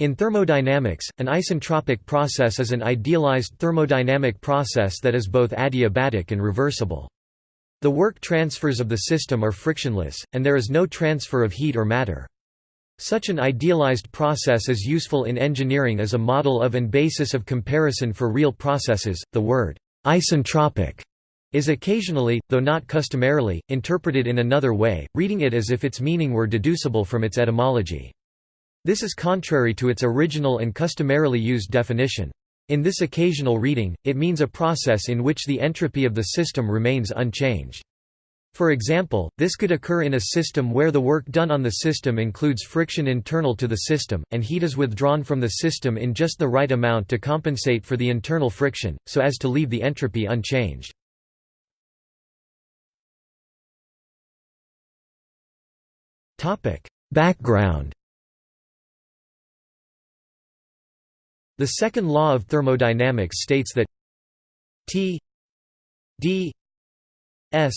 In thermodynamics, an isentropic process is an idealized thermodynamic process that is both adiabatic and reversible. The work transfers of the system are frictionless, and there is no transfer of heat or matter. Such an idealized process is useful in engineering as a model of and basis of comparison for real processes. The word isentropic is occasionally, though not customarily, interpreted in another way, reading it as if its meaning were deducible from its etymology. This is contrary to its original and customarily used definition. In this occasional reading, it means a process in which the entropy of the system remains unchanged. For example, this could occur in a system where the work done on the system includes friction internal to the system, and heat is withdrawn from the system in just the right amount to compensate for the internal friction, so as to leave the entropy unchanged. Background The second law of thermodynamics states that T d s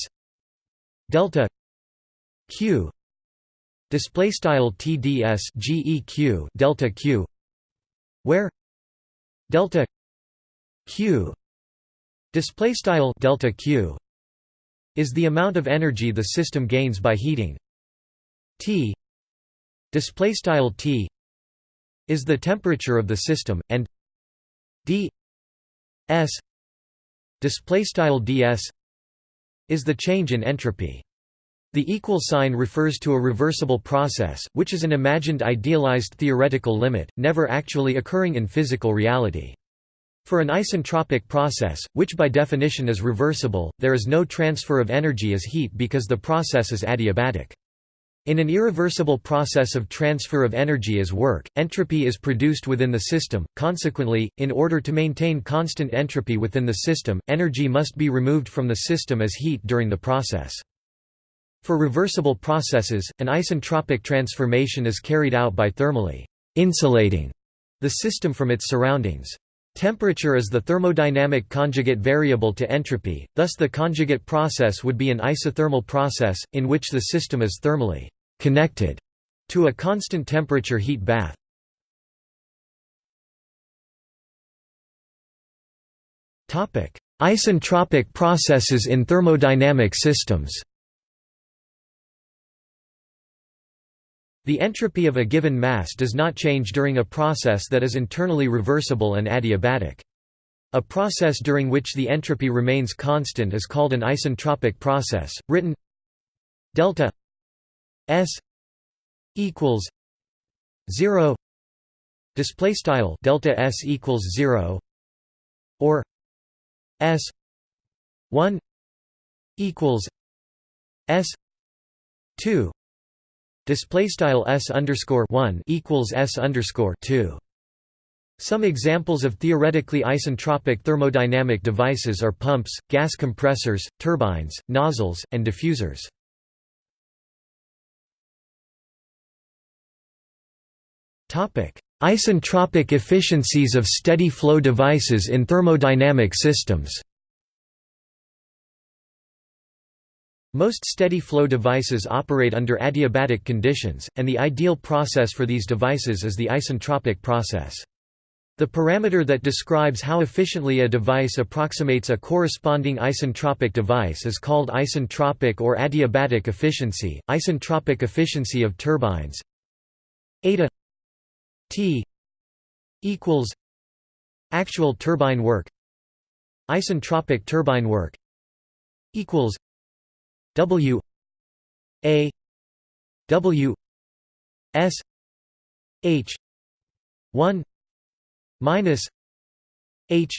delta q display style tds geq delta q where delta q display style delta q is the amount of energy the system gains by heating. T display style t is the temperature of the system and d s display style ds is the change in entropy the equal sign refers to a reversible process, which is an imagined idealized theoretical limit, never actually occurring in physical reality. For an isentropic process, which by definition is reversible, there is no transfer of energy as heat because the process is adiabatic. In an irreversible process of transfer of energy as work, entropy is produced within the system, consequently, in order to maintain constant entropy within the system, energy must be removed from the system as heat during the process. For reversible processes, an isentropic transformation is carried out by thermally insulating the system from its surroundings. Temperature is the thermodynamic conjugate variable to entropy, thus the conjugate process would be an isothermal process, in which the system is thermally connected to a constant temperature heat bath. Topic: Isentropic processes in thermodynamic systems. The entropy of a given mass does not change during a process that is internally reversible and adiabatic. A process during which the entropy remains constant is called an isentropic process, written delta S equals zero display style delta S equals zero or S one equals S two display style S underscore one equals S underscore two some examples of theoretically isentropic thermodynamic devices are pumps, gas compressors, turbines, nozzles, and diffusers. Isentropic efficiencies of steady flow devices in thermodynamic systems Most steady flow devices operate under adiabatic conditions, and the ideal process for these devices is the isentropic process. The parameter that describes how efficiently a device approximates a corresponding isentropic device is called isentropic or adiabatic efficiency. Isentropic efficiency of turbines eta T equals actual turbine work isentropic turbine work equals W A W S H one minus H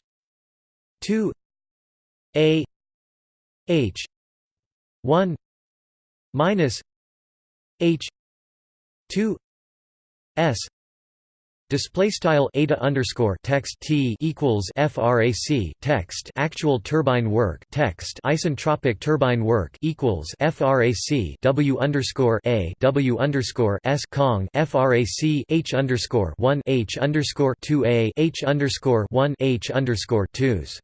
two A H one minus H two S Display style eta underscore text t equals frac text. Actual turbine work text. Isentropic turbine work equals frac w underscore a w underscore s kong frac h underscore one h underscore two a h underscore one h underscore twos.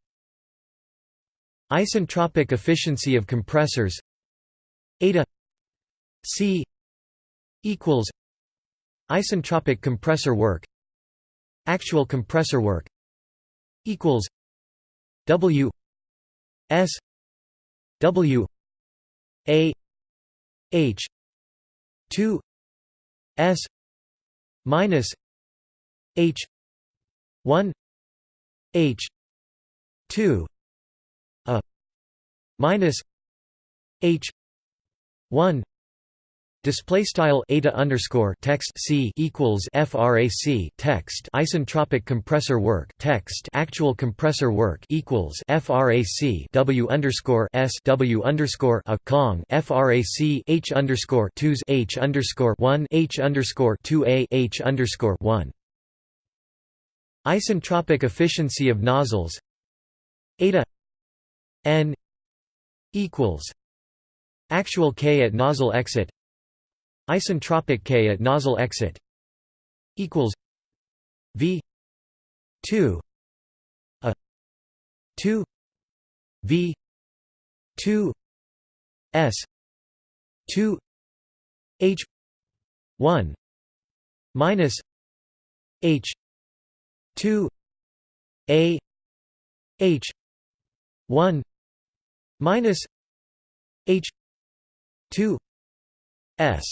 Isentropic efficiency of compressors. Eta c equals isentropic compressor work actual compressor work equals W S W A H two S minus H one H two a minus H one Display style eta underscore text c equals frac text. Isentropic compressor work text. Actual compressor work equals frac w underscore s w underscore a kong. Frac h underscore twos h underscore one h underscore two a h underscore one. Isentropic efficiency of nozzles. Eta n equals actual k at nozzle exit Isentropic K at nozzle exit equals V two a two V two S two H one minus H two A H one minus H two S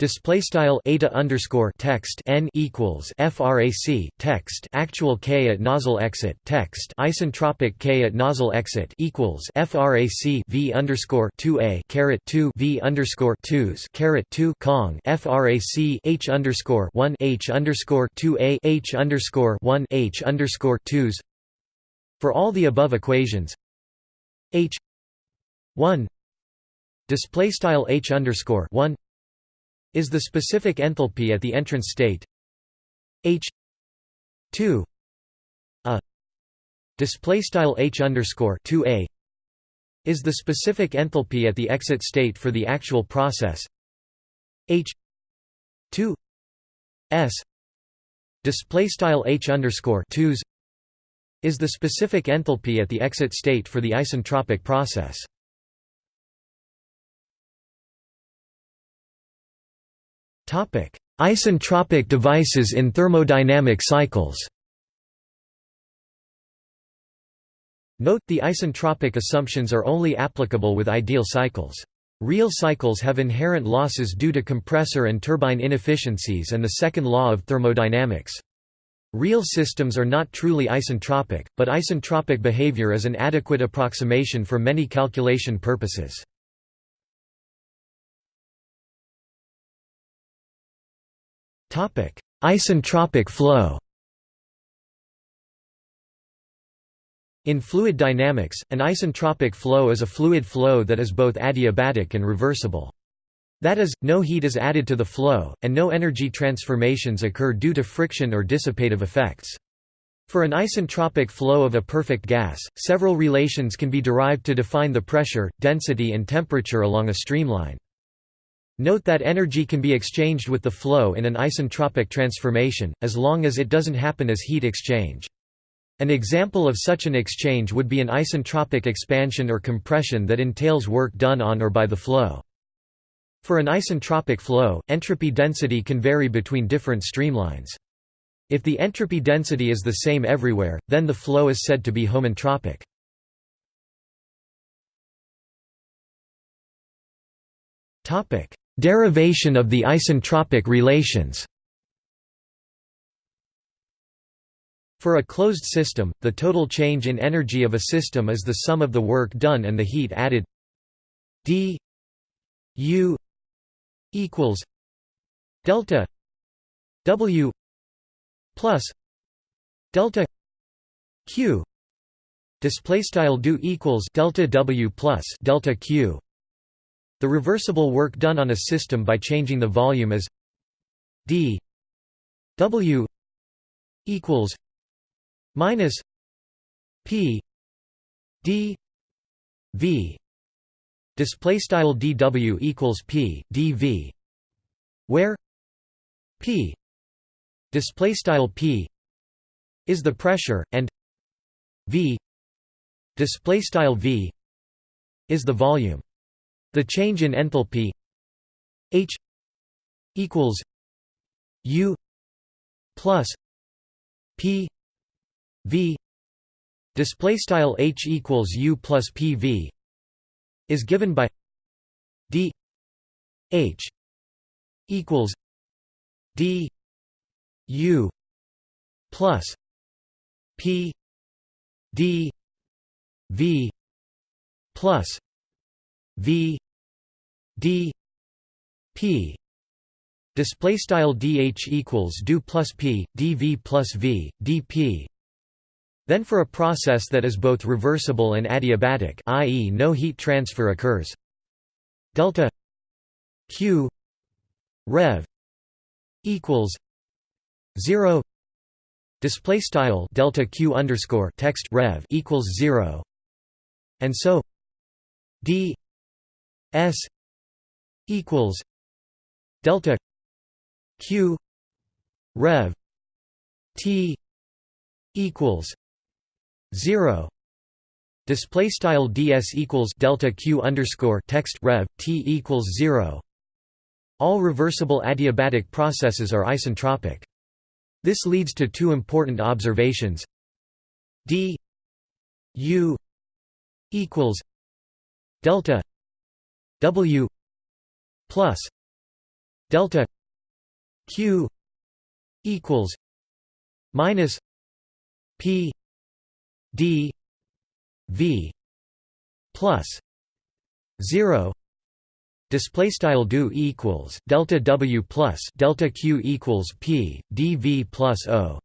Display style eta underscore text n equals frac text actual k at nozzle exit text isentropic k at nozzle exit equals frac v underscore two a caret two v underscore twos caret two kong frac h underscore one h underscore two a h underscore one h underscore twos. For all the above equations, h one display style h underscore one is the specific enthalpy at the entrance state H 2 a. Display style H underscore 2 a is the specific enthalpy at the exit state for the actual process H 2 s. Display style H underscore 2s is the specific enthalpy at the exit state for the isentropic process Isentropic devices in thermodynamic cycles Note the isentropic assumptions are only applicable with ideal cycles. Real cycles have inherent losses due to compressor and turbine inefficiencies and the second law of thermodynamics. Real systems are not truly isentropic, but isentropic behavior is an adequate approximation for many calculation purposes. Isentropic flow In fluid dynamics, an isentropic flow is a fluid flow that is both adiabatic and reversible. That is, no heat is added to the flow, and no energy transformations occur due to friction or dissipative effects. For an isentropic flow of a perfect gas, several relations can be derived to define the pressure, density and temperature along a streamline. Note that energy can be exchanged with the flow in an isentropic transformation, as long as it doesn't happen as heat exchange. An example of such an exchange would be an isentropic expansion or compression that entails work done on or by the flow. For an isentropic flow, entropy density can vary between different streamlines. If the entropy density is the same everywhere, then the flow is said to be homentropic. Topic: Derivation of the isentropic relations. For a closed system, the total change in energy of a system is the sum of the work done and the heat added. D u equals delta w plus delta q. Display style do equals delta w plus delta q the reversible work done on a system by changing the volume is d w equals minus p d v. Display style dw equals p dv where p display style p is the pressure and v display style v is the volume the change in enthalpy H equals U plus p v. Display style h equals u plus p v is given by d h equals d u plus p d v plus v d p display style dh equals do plus p dv plus v dp then for a process that is both reversible and adiabatic i.e. no heat transfer occurs. Delta q rev equals 0 display style delta q underscore text rev equals 0 and so d s equals delta q rev t equals 0 display style ds equals delta q underscore text rev t equals 0 all reversible adiabatic processes are isentropic. This leads to two important observations. D u equals delta w plus delta q equals minus p d v plus 0 display style do equals delta w plus delta q equals p dv plus o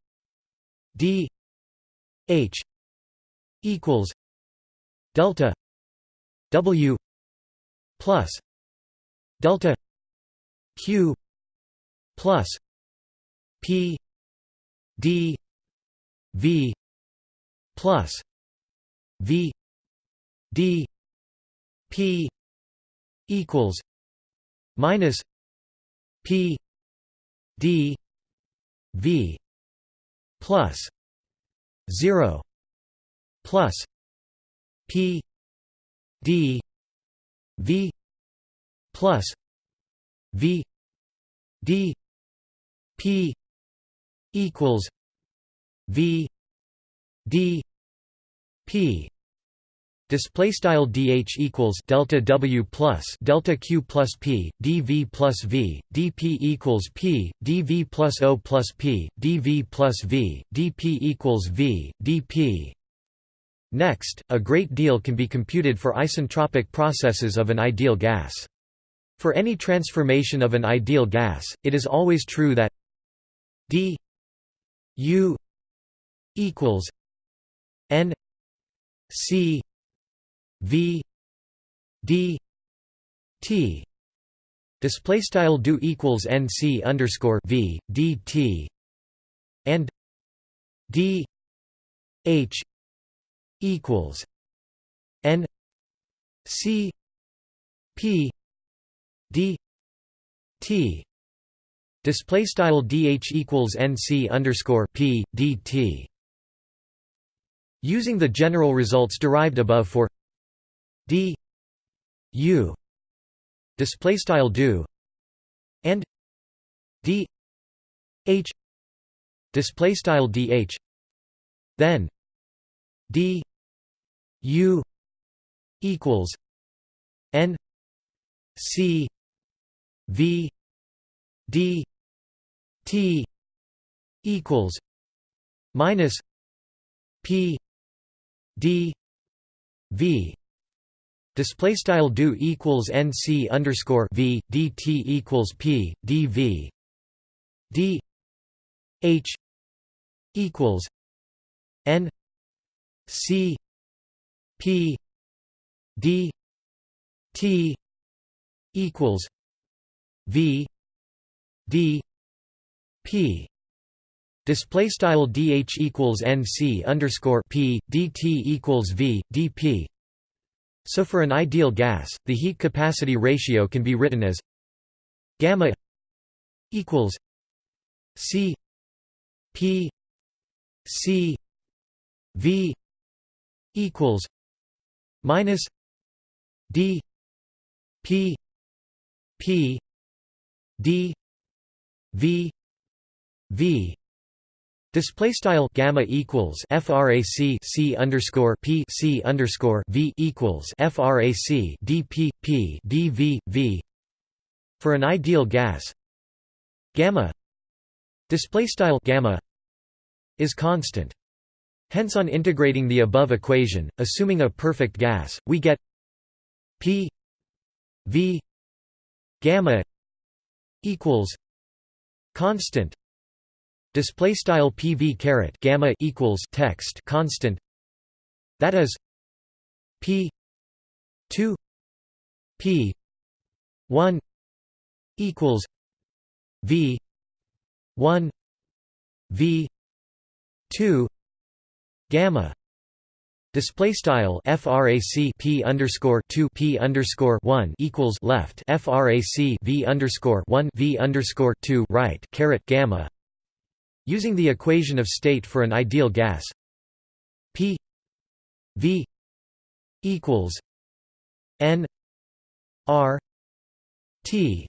d h equals delta w plus delta q plus p d v plus v d p equals minus p d v plus 0 plus p d v plus v d p equals v d p Display style dh equals delta w plus delta q plus p dv plus v dp equals p dv plus o plus p dv plus v dp equals v dp. Next, a great deal can be computed for isentropic processes of an ideal gas. For any transformation of an ideal gas, it is always true that d u equals n c v d t. Display style do equals nc underscore v d t and d h equals n c p d t display style dh equals nc underscore p d t. Using the general results derived above for d u display style do and d h display style dh then d u equals n c v d t equals minus p d v. Display style do equals nc underscore v dt equals p dv d h equals n c p d t equals v d p. Display style dh equals nc underscore p dt equals v dp so for an ideal gas, the heat capacity ratio can be written as gamma equals C P C V equals minus D P P D V V Display style gamma equals frac c underscore p c underscore v equals frac dp p dv v for an ideal gas gamma display style gamma is constant. Hence on integrating the above equation, assuming a perfect gas, we get p v gamma equals constant display style pv caret gamma equals text constant. That is p 2 p 1 equals v 1 v 2 gamma Display style frac p underscore two p underscore one equals left. Frac v underscore one v underscore two right caret gamma. Using the equation of state for an ideal gas. P V equals N R T.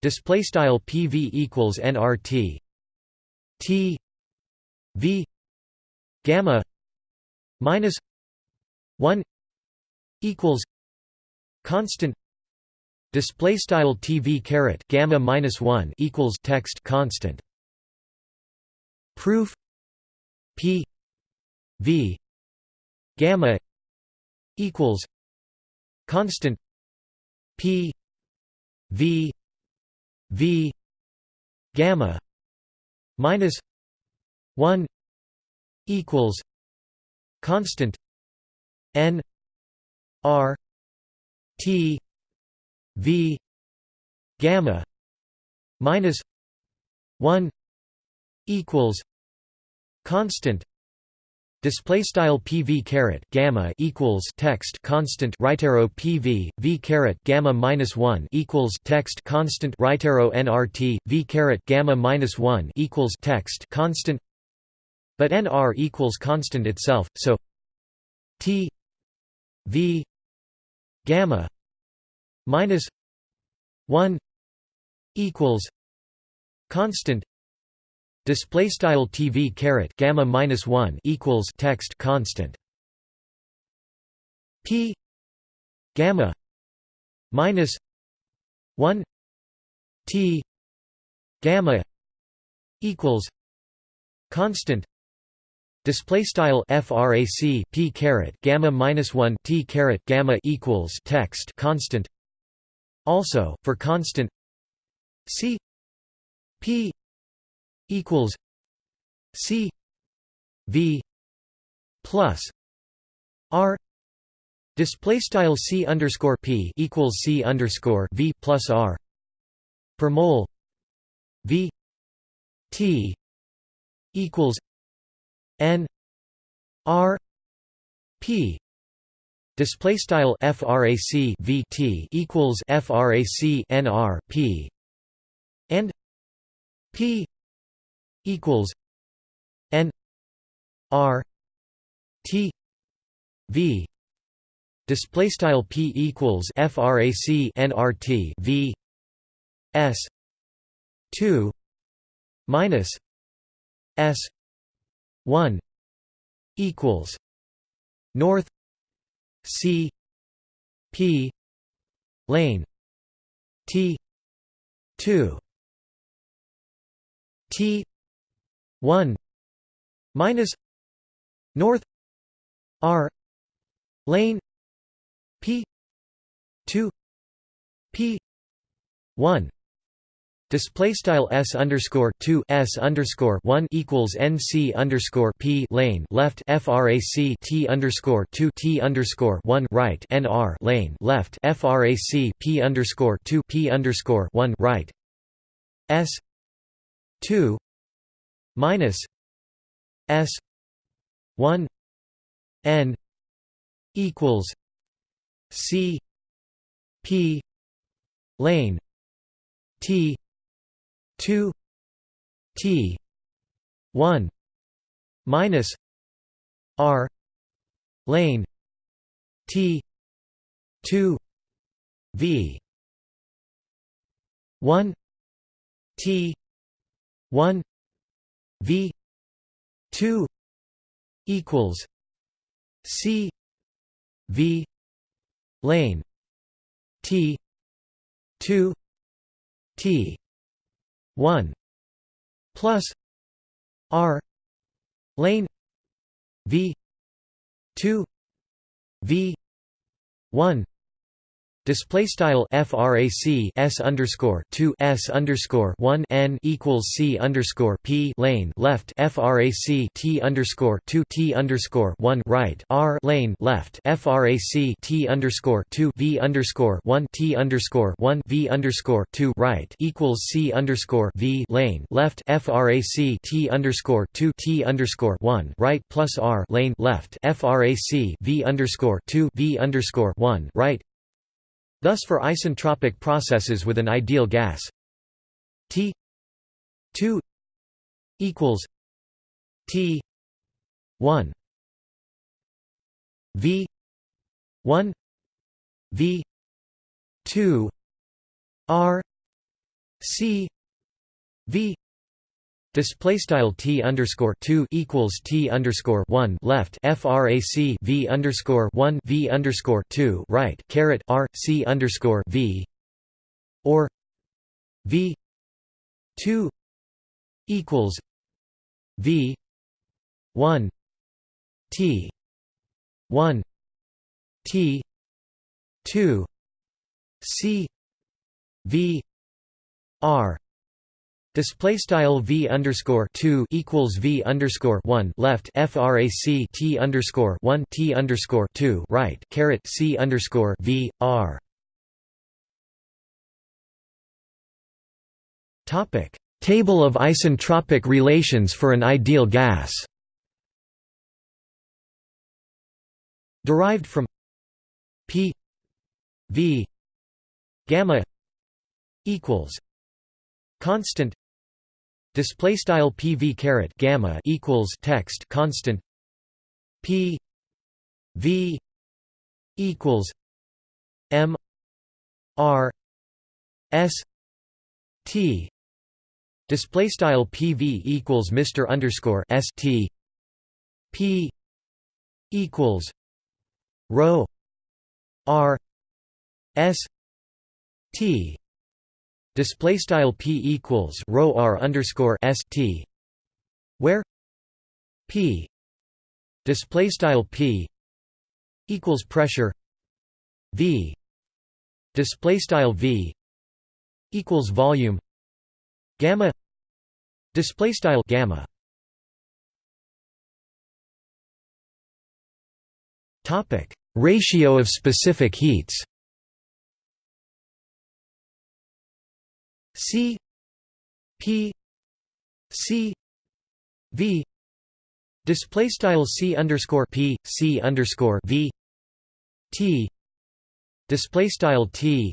Display style PV equals NRT T V gamma minus 1 equals constant display style TV caret gamma minus 1 equals text constant. Proof P V gamma equals constant P V V gamma minus one equals constant N R T V gamma minus one equals constant display style pv caret gamma equals text constant right arrow pv v caret gamma minus 1 equals text constant right arrow nrt v caret gamma minus 1 equals text constant but nr equals constant itself so t v gamma minus 1 equals constant Display style TV caret gamma minus one equals text constant P gamma minus one T gamma equals constant Display style frac p caret gamma minus one t caret gamma equals text constant. Also, for constant c p equals C V plus R display style C underscore P equals C underscore V plus R per mole V T equals N R P display style frac vt equals frac nr p and p equals N R T V display style P equals frac nRT V S 2 minus S 1 equals north C P lane T 2 T 1 minus north r lane p 2 p 1 Display style s underscore two s underscore one equals nc underscore p lane left frac t underscore two t underscore one right nr lane left frac p underscore two p underscore one right. S two minus S one N equals C P lane T two T one minus R lane T two V one T one V 2 equals C V lane T two T one plus R lane V two V one Display style frac s underscore two s underscore one n equals c underscore p lane left frac t underscore two t underscore one right r lane left frac t underscore two v underscore one t underscore one v underscore two right equals c underscore v lane left frac t underscore two t underscore one right plus r lane left frac v underscore two v underscore one right Thus for isentropic processes with an ideal gas. T 2 equals T 1 V 1 V 2 R C V Display style t underscore two equals t underscore one left frac v underscore one v underscore two right caret r c underscore v or v two equals v one t one t two c v r Display style v underscore two equals v underscore one left frac t underscore one t underscore two right caret c underscore v r. Topic Table of isentropic relations for an ideal gas. Derived from p v gamma equals constant display style pv caret gamma equals text constant p v equals m r s t display style pv equals mr underscore s t p equals rho r s t display style p equals rho r underscore s t where p display style p equals pressure v display style v equals volume gamma display style gamma. Topic ratio of specific heats C P C V. Display style C underscore P C underscore V. T. Display style T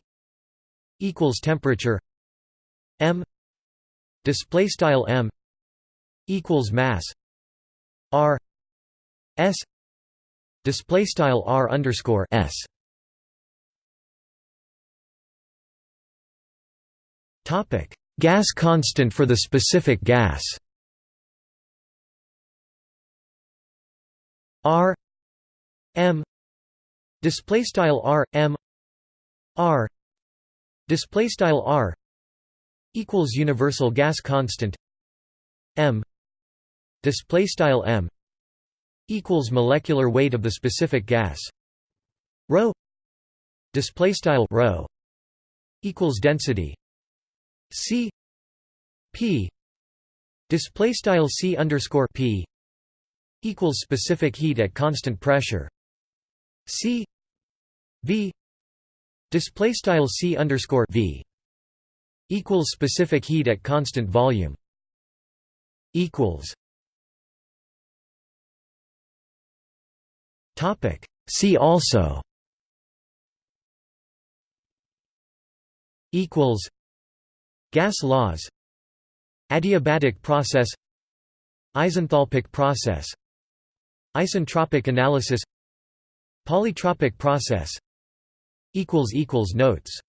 equals temperature. M. Display style M equals mass. R. S. Display style R underscore S Topic: Gas constant for the specific gas. R. M. Display style R. M. R. Display style R. Equals universal gas constant. M. Display style M. Equals molecular weight of the specific gas. Rho. Display style rho. Equals density C P display style C underscore P equals specific heat at constant pressure. C V display style C underscore V equals specific heat at constant volume equals topic See also equals Gas laws Adiabatic process Isenthalpic process Isentropic analysis Polytropic process Notes